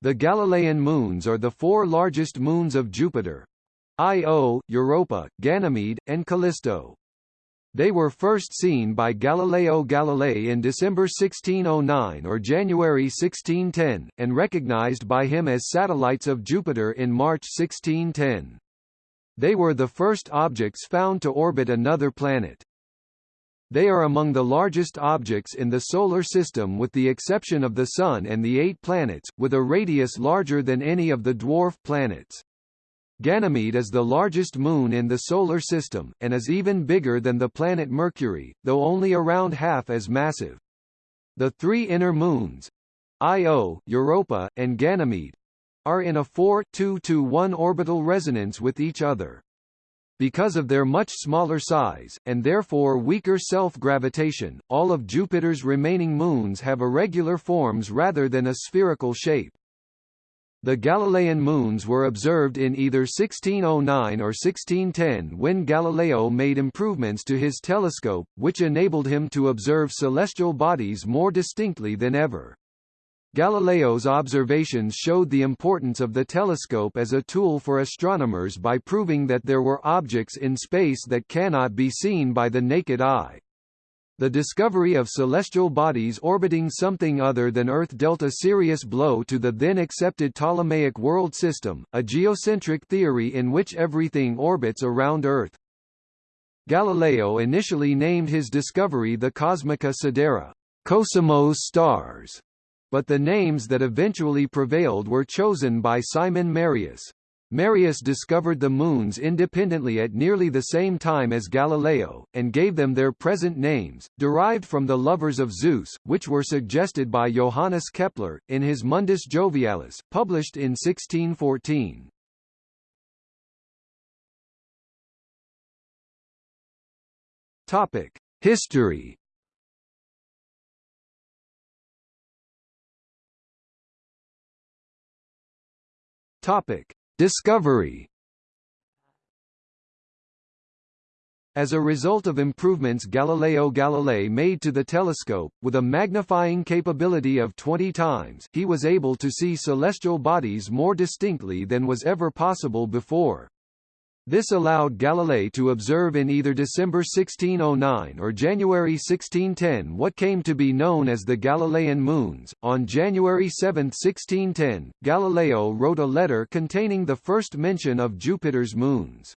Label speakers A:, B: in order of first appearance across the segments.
A: The Galilean moons are the four largest moons of Jupiter, Io, Europa, Ganymede, and Callisto. They were first seen by Galileo Galilei in December 1609 or January 1610, and recognized by him as satellites of Jupiter in March 1610. They were the first objects found to orbit another planet. They are among the largest objects in the Solar System with the exception of the Sun and the eight planets, with a radius larger than any of the dwarf planets. Ganymede is the largest moon in the Solar System, and is even bigger than the planet Mercury, though only around half as massive. The three inner moons, Io, Europa, and Ganymede, are in a 4-2-1 orbital resonance with each other. Because of their much smaller size, and therefore weaker self-gravitation, all of Jupiter's remaining moons have irregular forms rather than a spherical shape. The Galilean moons were observed in either 1609 or 1610 when Galileo made improvements to his telescope, which enabled him to observe celestial bodies more distinctly than ever. Galileo's observations showed the importance of the telescope as a tool for astronomers by proving that there were objects in space that cannot be seen by the naked eye. The discovery of celestial bodies orbiting something other than Earth dealt a serious blow to the then accepted Ptolemaic world system, a geocentric theory in which everything orbits around Earth. Galileo initially named his discovery the Cosmica Sidera, Cosimo's stars, but the names that eventually prevailed were chosen by Simon Marius. Marius discovered the moons independently at nearly the same time as Galileo, and gave them their present names, derived from the lovers of Zeus, which were suggested by Johannes Kepler, in his Mundus Jovialis, published in 1614. History Topic Discovery As a result of improvements Galileo Galilei made to the telescope, with a magnifying capability of 20 times, he was able to see celestial bodies more distinctly than was ever possible before. This allowed Galilei to observe in either December 1609 or January 1610 what came to be known as the Galilean moons. On January 7, 1610, Galileo wrote a letter containing the first mention of Jupiter's moons.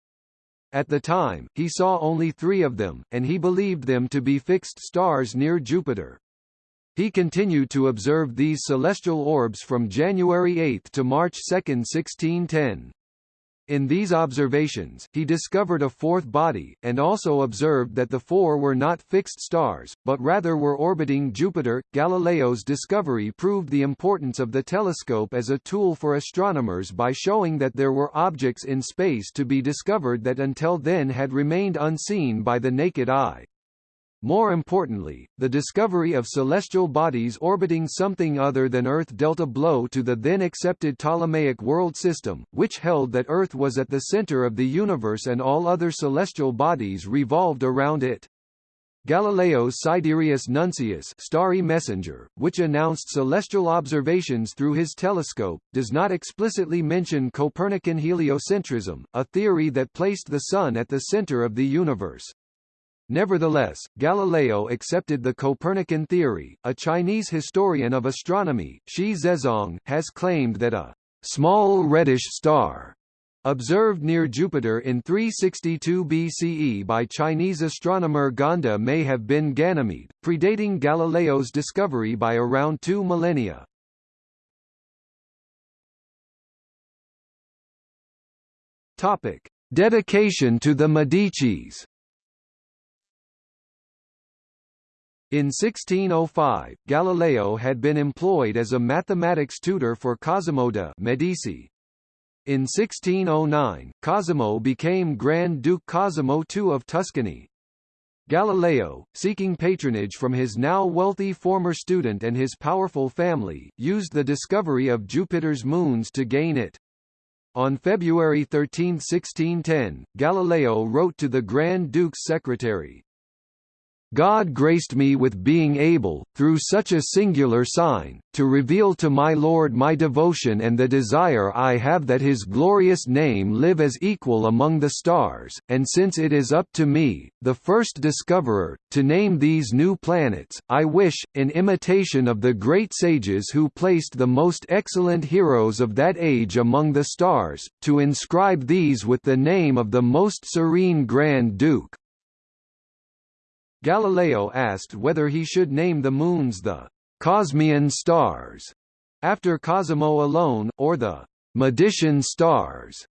A: At the time, he saw only three of them, and he believed them to be fixed stars near Jupiter. He continued to observe these celestial orbs from January 8 to March 2, 1610. In these observations, he discovered a fourth body, and also observed that the four were not fixed stars, but rather were orbiting Jupiter. Galileo's discovery proved the importance of the telescope as a tool for astronomers by showing that there were objects in space to be discovered that until then had remained unseen by the naked eye. More importantly, the discovery of celestial bodies orbiting something other than Earth dealt a blow to the then accepted Ptolemaic world system, which held that Earth was at the center of the universe and all other celestial bodies revolved around it. Galileo's Sidereus Nuncius starry messenger, which announced celestial observations through his telescope, does not explicitly mention Copernican heliocentrism, a theory that placed the Sun at the center of the universe. Nevertheless, Galileo accepted the Copernican theory. A Chinese historian of astronomy, Xi Zezong, has claimed that a small reddish star observed near Jupiter in 362 BCE by Chinese astronomer Gan De may have been Ganymede, predating Galileo's discovery by around two millennia. Topic: Dedication to the Medicis In 1605, Galileo had been employed as a mathematics tutor for Cosimo de' Medici. In 1609, Cosimo became Grand Duke Cosimo II of Tuscany. Galileo, seeking patronage from his now wealthy former student and his powerful family, used the discovery of Jupiter's moons to gain it. On February 13, 1610, Galileo wrote to the Grand Duke's secretary, God graced me with being able, through such a singular sign, to reveal to my Lord my devotion and the desire I have that his glorious name live as equal among the stars, and since it is up to me, the first discoverer, to name these new planets, I wish, in imitation of the great sages who placed the most excellent heroes of that age among the stars, to inscribe these with the name of the most serene Grand Duke, Galileo asked whether he should name the moons the Cosmian stars after Cosimo alone, or the Medician stars,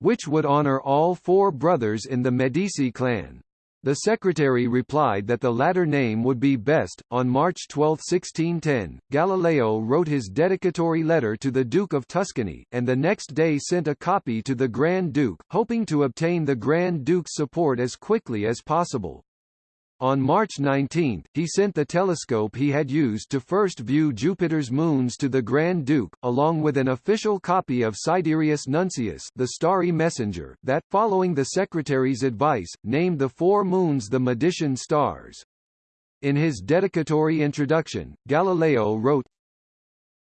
A: which would honor all four brothers in the Medici clan. The secretary replied that the latter name would be best. On March 12, 1610, Galileo wrote his dedicatory letter to the Duke of Tuscany, and the next day sent a copy to the Grand Duke, hoping to obtain the Grand Duke's support as quickly as possible. On March 19, he sent the telescope he had used to first view Jupiter's moons to the Grand Duke, along with an official copy of Sidereus Nuncius the starry messenger, that, following the secretary's advice, named the four moons the Medician stars. In his dedicatory introduction, Galileo wrote,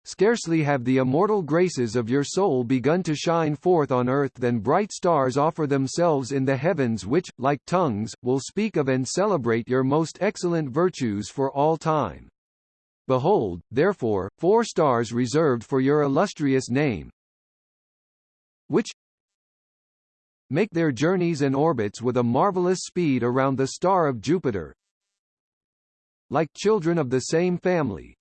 A: Scarcely have the immortal graces of your soul begun to shine forth on earth than bright stars offer themselves in the heavens which, like tongues, will speak of and celebrate your most excellent virtues for all time. Behold, therefore, four stars reserved for your illustrious name, which make their journeys and orbits with a marvelous speed around the star of Jupiter, like children of the same family,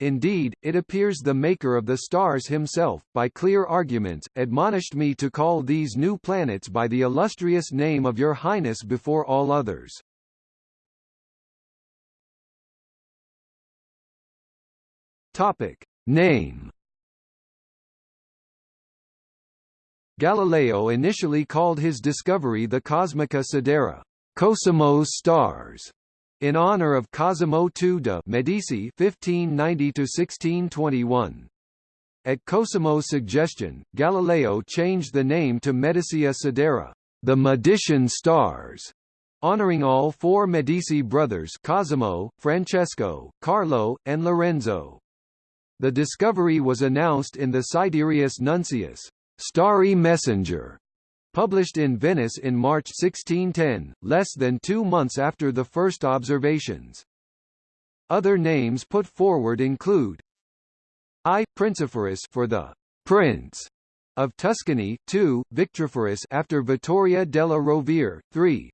A: Indeed, it appears the maker of the stars himself, by clear arguments, admonished me to call these new planets by the illustrious name of your highness before all others. Topic. Name Galileo initially called his discovery the Cosmica Sidera, Cosimo's stars, in honor of Cosimo II de' Medici (1590–1621). At Cosimo's suggestion, Galileo changed the name to Medicia Sidera, the Medician stars, honoring all four Medici brothers Cosimo, Francesco, Carlo, and Lorenzo. The discovery was announced in the Sidereus Nuncius, Starry Messenger, published in Venice in March 1610, less than two months after the first observations. Other names put forward include I. Principharus for the Prince of Tuscany, 2. Victripharus after Vittoria della Rovere, 3.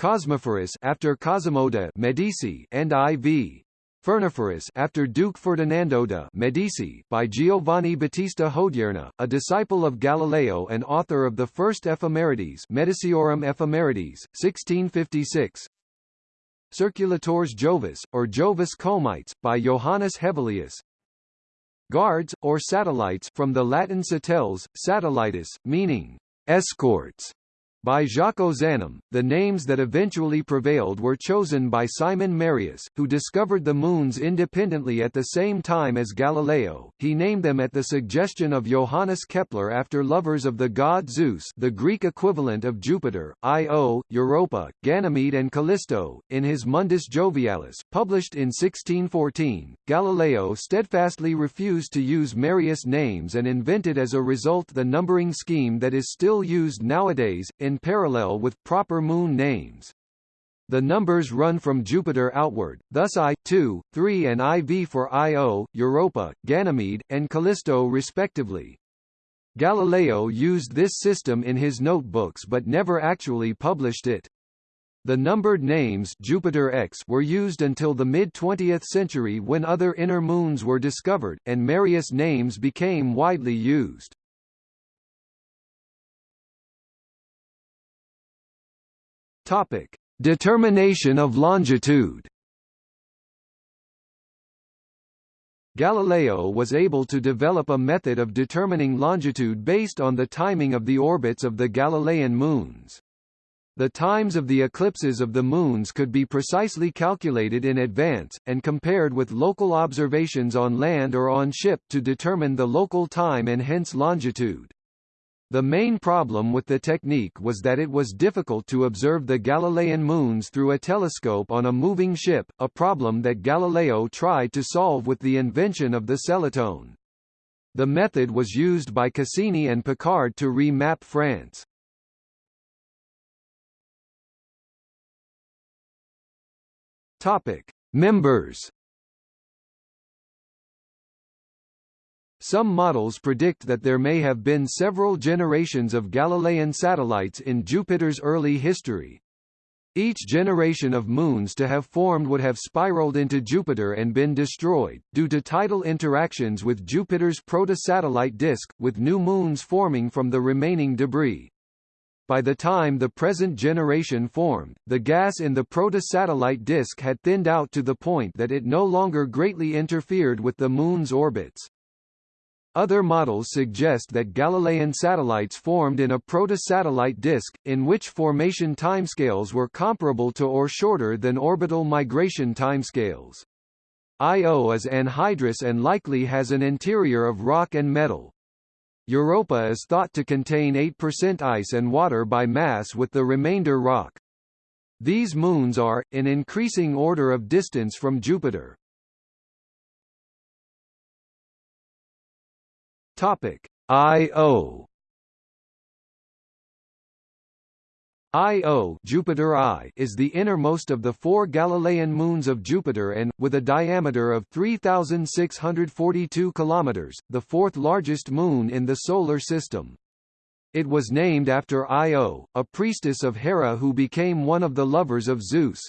A: Cosmipharus after Cosimo de' Medici and IV. Fernipharus after Duke Ferdinando de' Medici by Giovanni Battista Hodierna, a disciple of Galileo and author of the first Ephemerides Mediciorum Ephemerides, 1656. Circulatores Jovis, or Jovis Comites, by Johannes Hevelius. Guards, or satellites from the Latin satelles, satellitis, meaning escorts, by Jacques Ozanam, the names that eventually prevailed were chosen by Simon Marius, who discovered the moons independently at the same time as Galileo. He named them at the suggestion of Johannes Kepler after lovers of the god Zeus, the Greek equivalent of Jupiter, Io, Europa, Ganymede and Callisto. In his Mundus Jovialis, published in 1614, Galileo steadfastly refused to use Marius names and invented as a result the numbering scheme that is still used nowadays, in parallel with proper moon names. The numbers run from Jupiter outward, thus I, 2, 3 and IV for Io, Europa, Ganymede, and Callisto respectively. Galileo used this system in his notebooks but never actually published it. The numbered names Jupiter X were used until the mid-20th century when other inner moons were discovered, and Marius names became widely used. Topic: Determination of longitude. Galileo was able to develop a method of determining longitude based on the timing of the orbits of the Galilean moons. The times of the eclipses of the moons could be precisely calculated in advance, and compared with local observations on land or on ship to determine the local time and hence longitude. The main problem with the technique was that it was difficult to observe the Galilean moons through a telescope on a moving ship, a problem that Galileo tried to solve with the invention of the celatone. The method was used by Cassini and Picard to re-map France. Topic: Members Some models predict that there may have been several generations of Galilean satellites in Jupiter's early history. Each generation of moons to have formed would have spiraled into Jupiter and been destroyed, due to tidal interactions with Jupiter's proto-satellite disk, with new moons forming from the remaining debris. By the time the present generation formed, the gas in the proto-satellite disk had thinned out to the point that it no longer greatly interfered with the Moon's orbits. Other models suggest that Galilean satellites formed in a proto-satellite disk, in which formation timescales were comparable to or shorter than orbital migration timescales. Io is anhydrous and likely has an interior of rock and metal. Europa is thought to contain 8% ice and water by mass with the remainder rock. These moons are, in increasing order of distance from Jupiter. Topic Io Io Jupiter I is the innermost of the four Galilean moons of Jupiter and, with a diameter of 3,642 km, the fourth largest moon in the Solar System. It was named after Io, a priestess of Hera who became one of the lovers of Zeus.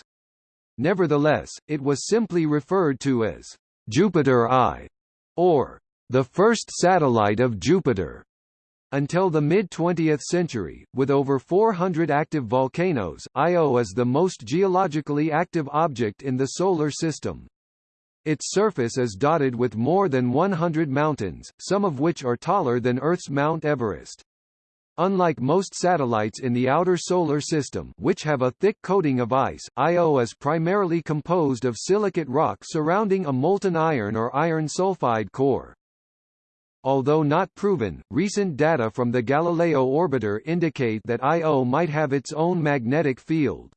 A: Nevertheless, it was simply referred to as Jupiter I, or the first satellite of Jupiter. Until the mid-20th century, with over 400 active volcanoes, Io is the most geologically active object in the Solar System. Its surface is dotted with more than 100 mountains, some of which are taller than Earth's Mount Everest. Unlike most satellites in the outer solar system which have a thick coating of ice, Io is primarily composed of silicate rock surrounding a molten iron or iron sulfide core. Although not proven, recent data from the Galileo orbiter indicate that Io might have its own magnetic field.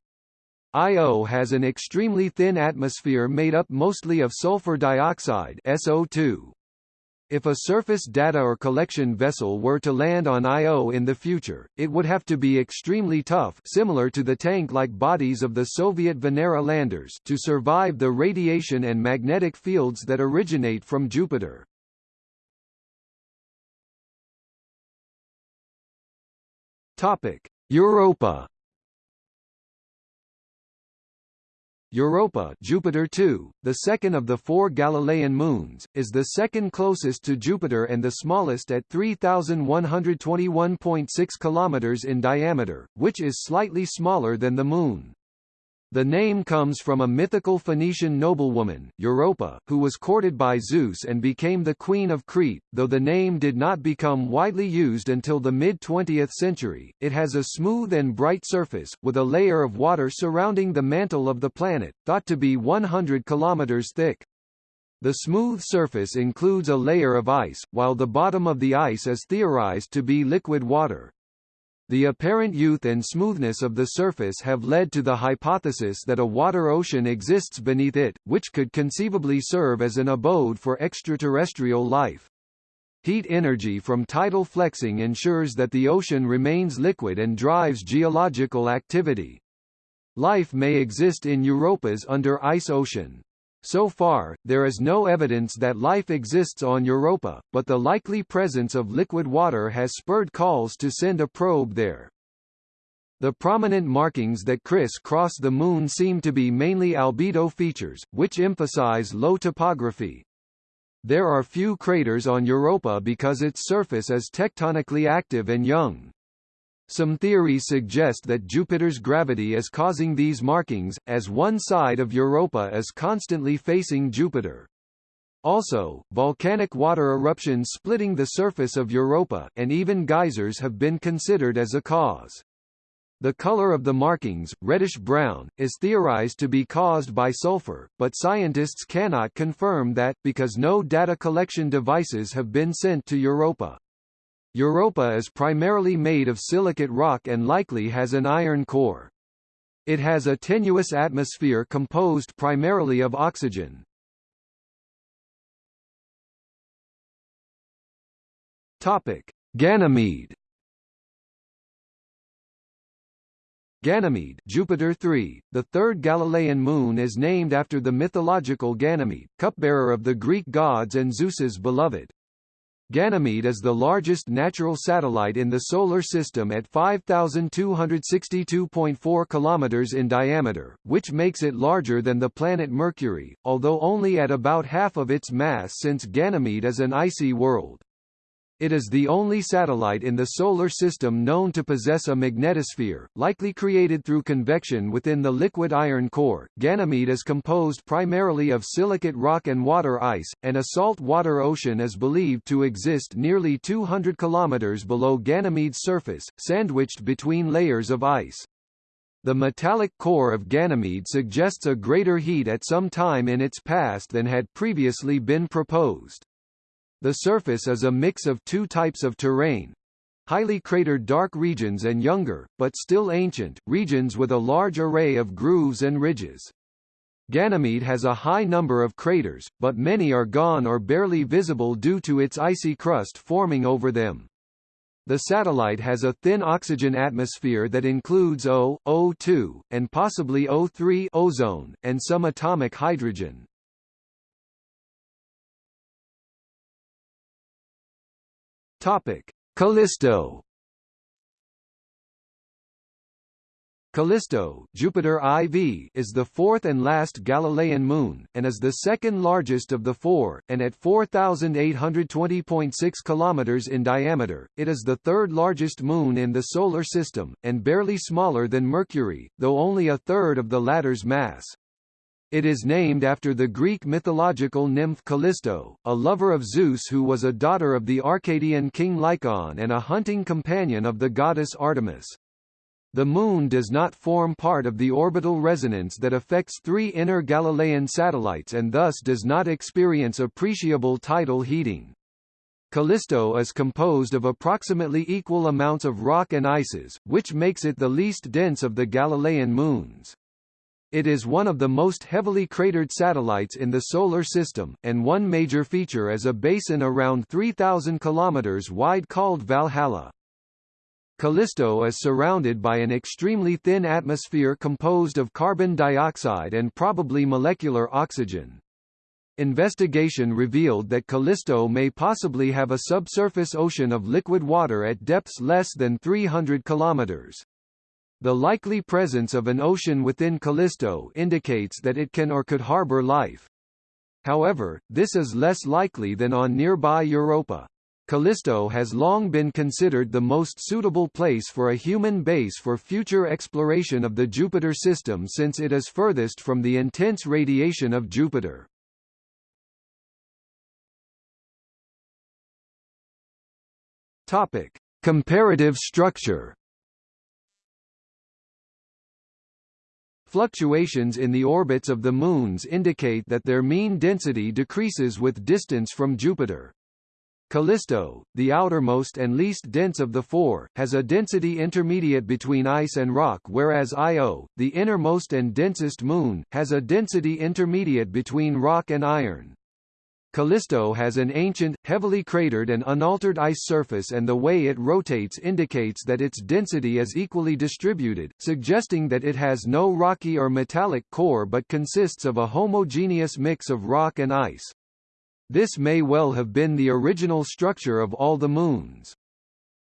A: Io has an extremely thin atmosphere made up mostly of sulfur dioxide SO2. If a surface data or collection vessel were to land on Io in the future, it would have to be extremely tough similar to the tank-like bodies of the Soviet Venera landers to survive the radiation and magnetic fields that originate from Jupiter. Topic: Europa. Europa Jupiter 2, the second of the four Galilean moons, is the second closest to Jupiter and the smallest at 3,121.6 km in diameter, which is slightly smaller than the Moon. The name comes from a mythical Phoenician noblewoman, Europa, who was courted by Zeus and became the Queen of Crete. Though the name did not become widely used until the mid-20th century, it has a smooth and bright surface, with a layer of water surrounding the mantle of the planet, thought to be 100 kilometers thick. The smooth surface includes a layer of ice, while the bottom of the ice is theorized to be liquid water. The apparent youth and smoothness of the surface have led to the hypothesis that a water ocean exists beneath it, which could conceivably serve as an abode for extraterrestrial life. Heat energy from tidal flexing ensures that the ocean remains liquid and drives geological activity. Life may exist in Europa's under ice ocean. So far, there is no evidence that life exists on Europa, but the likely presence of liquid water has spurred calls to send a probe there. The prominent markings that criss-cross the Moon seem to be mainly albedo features, which emphasize low topography. There are few craters on Europa because its surface is tectonically active and young. Some theories suggest that Jupiter's gravity is causing these markings, as one side of Europa is constantly facing Jupiter. Also, volcanic water eruptions splitting the surface of Europa, and even geysers have been considered as a cause. The color of the markings, reddish-brown, is theorized to be caused by sulfur, but scientists cannot confirm that, because no data collection devices have been sent to Europa. Europa is primarily made of silicate rock and likely has an iron core. It has a tenuous atmosphere composed primarily of oxygen. Topic: Ganymede. Ganymede Jupiter 3, the third Galilean moon is named after the mythological Ganymede, cupbearer of the Greek gods and Zeus's beloved. Ganymede is the largest natural satellite in the Solar System at 5,262.4 km in diameter, which makes it larger than the planet Mercury, although only at about half of its mass since Ganymede is an icy world. It is the only satellite in the Solar System known to possess a magnetosphere, likely created through convection within the liquid iron core. Ganymede is composed primarily of silicate rock and water ice, and a salt water ocean is believed to exist nearly 200 kilometers below Ganymede's surface, sandwiched between layers of ice. The metallic core of Ganymede suggests a greater heat at some time in its past than had previously been proposed. The surface is a mix of two types of terrain, highly cratered dark regions and younger, but still ancient, regions with a large array of grooves and ridges. Ganymede has a high number of craters, but many are gone or barely visible due to its icy crust forming over them. The satellite has a thin oxygen atmosphere that includes O, O2, and possibly O3 ozone, and some atomic hydrogen. Topic: Callisto. Callisto Jupiter IV is the fourth and last Galilean moon, and is the second largest of the four, and at 4,820.6 km in diameter, it is the third largest moon in the Solar System, and barely smaller than Mercury, though only a third of the latter's mass. It is named after the Greek mythological nymph Callisto, a lover of Zeus who was a daughter of the Arcadian king Lycaon and a hunting companion of the goddess Artemis. The Moon does not form part of the orbital resonance that affects three inner Galilean satellites and thus does not experience appreciable tidal heating. Callisto is composed of approximately equal amounts of rock and ices, which makes it the least dense of the Galilean moons. It is one of the most heavily cratered satellites in the Solar System, and one major feature is a basin around 3,000 km wide called Valhalla. Callisto is surrounded by an extremely thin atmosphere composed of carbon dioxide and probably molecular oxygen. Investigation revealed that Callisto may possibly have a subsurface ocean of liquid water at depths less than 300 kilometers. The likely presence of an ocean within Callisto indicates that it can or could harbor life. However, this is less likely than on nearby Europa. Callisto has long been considered the most suitable place for a human base for future exploration of the Jupiter system since it is furthest from the intense radiation of Jupiter. Topic: Comparative structure Fluctuations in the orbits of the moons indicate that their mean density decreases with distance from Jupiter. Callisto, the outermost and least dense of the four, has a density intermediate between ice and rock whereas Io, the innermost and densest moon, has a density intermediate between rock and iron. Callisto has an ancient, heavily cratered and unaltered ice surface and the way it rotates indicates that its density is equally distributed, suggesting that it has no rocky or metallic core but consists of a homogeneous mix of rock and ice. This may well have been the original structure of all the moons.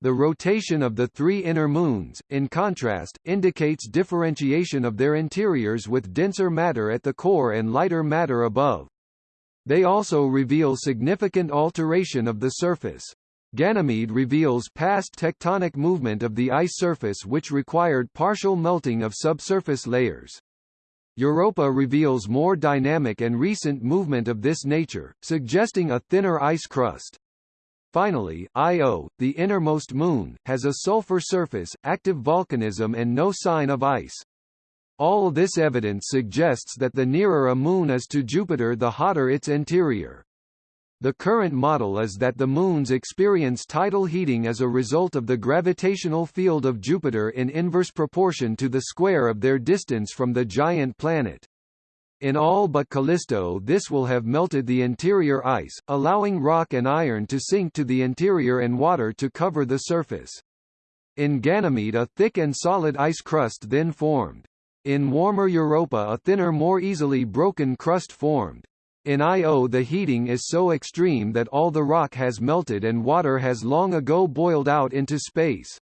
A: The rotation of the three inner moons, in contrast, indicates differentiation of their interiors with denser matter at the core and lighter matter above. They also reveal significant alteration of the surface. Ganymede reveals past tectonic movement of the ice surface which required partial melting of subsurface layers. Europa reveals more dynamic and recent movement of this nature, suggesting a thinner ice crust. Finally, Io, the innermost moon, has a sulfur surface, active volcanism and no sign of ice. All this evidence suggests that the nearer a moon is to Jupiter the hotter its interior. The current model is that the moons experience tidal heating as a result of the gravitational field of Jupiter in inverse proportion to the square of their distance from the giant planet. In all but Callisto this will have melted the interior ice, allowing rock and iron to sink to the interior and water to cover the surface. In Ganymede a thick and solid ice crust then formed. In warmer Europa a thinner more easily broken crust formed. In Io the heating is so extreme that all the rock has melted and water has long ago boiled out into space.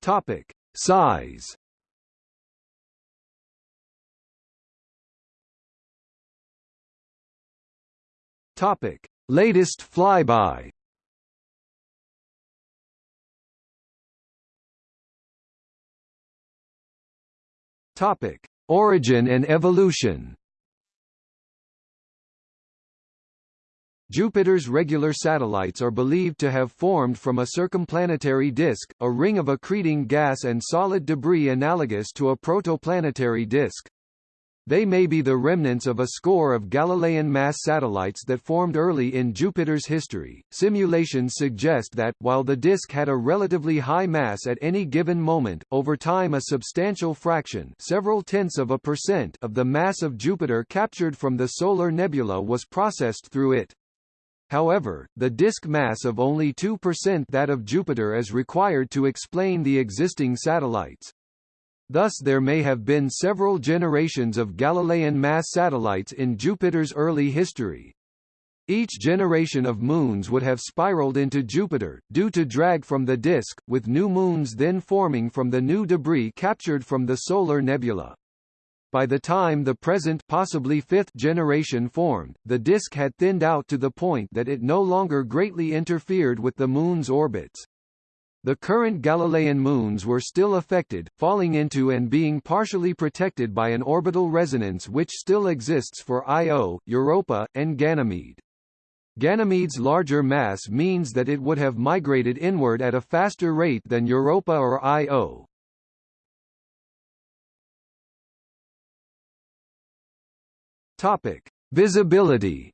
A: Topic: Size. Topic: Latest flyby. Topic: Origin and evolution. Jupiter's regular satellites are believed to have formed from a circumplanetary disk, a ring of accreting gas and solid debris analogous to a protoplanetary disk. They may be the remnants of a score of Galilean mass satellites that formed early in Jupiter's history. Simulations suggest that, while the disk had a relatively high mass at any given moment, over time a substantial fraction several tenths of a percent of the mass of Jupiter captured from the solar nebula was processed through it. However, the disk mass of only 2% that of Jupiter is required to explain the existing satellites. Thus there may have been several generations of Galilean mass satellites in Jupiter's early history. Each generation of moons would have spiraled into Jupiter, due to drag from the disk, with new moons then forming from the new debris captured from the solar nebula. By the time the present possibly fifth generation formed, the disk had thinned out to the point that it no longer greatly interfered with the Moon's orbits. The current Galilean moons were still affected, falling into and being partially protected by an orbital resonance which still exists for Io, Europa, and Ganymede. Ganymede's larger mass means that it would have migrated inward at a faster rate than Europa or Io. Topic: Visibility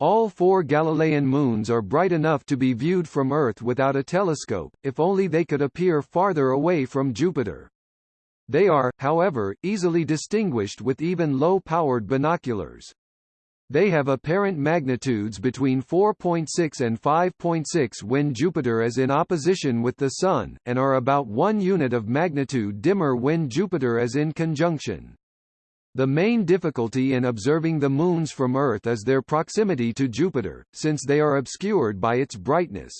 A: All four Galilean moons are bright enough to be viewed from Earth without a telescope, if only they could appear farther away from Jupiter. They are, however, easily distinguished with even low-powered binoculars. They have apparent magnitudes between 4.6 and 5.6 when Jupiter is in opposition with the Sun, and are about one unit of magnitude dimmer when Jupiter is in conjunction. The main difficulty in observing the moons from Earth is their proximity to Jupiter, since they are obscured by its brightness.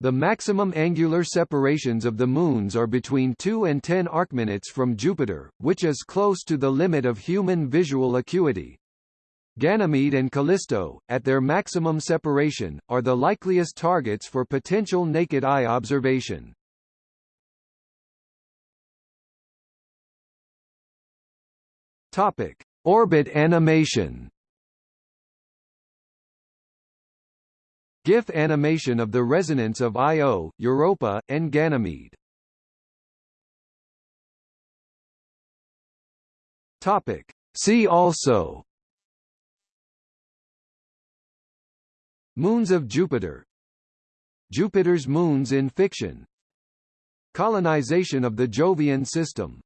A: The maximum angular separations of the moons are between 2 and 10 arcminutes from Jupiter, which is close to the limit of human visual acuity. Ganymede and Callisto, at their maximum separation, are the likeliest targets for potential naked eye observation. Topic: Orbit animation. GIF animation of the resonance of Io, Europa, and Ganymede. Topic: See also. Moons of Jupiter. Jupiter's moons in fiction. Colonization of the Jovian system